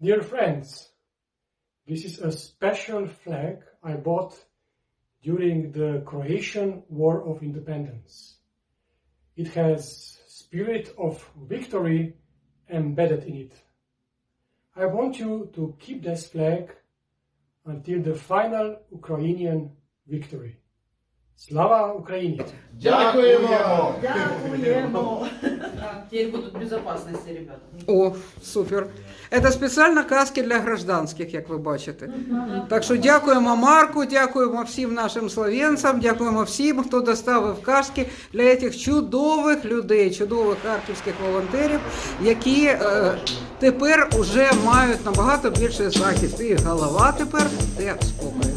Dear friends, this is a special flag I bought during the Croatian War of Independence. It has spirit of victory embedded in it. I want you to keep this flag until the final Ukrainian victory. Slava Ukraini! Дякуємо! Дякуємо. Теперь будут безопасности, ребята. О, супер. Це спеціально каски для гражданських, як ви бачите. Так що дякуємо Марку, дякуємо всім нашим словенцям, дякуємо всім, хто доставив каски для цих чудових людей, чудових харківських волонтерів, які е, тепер вже мають набагато більше захист. І голова тепер де спокою.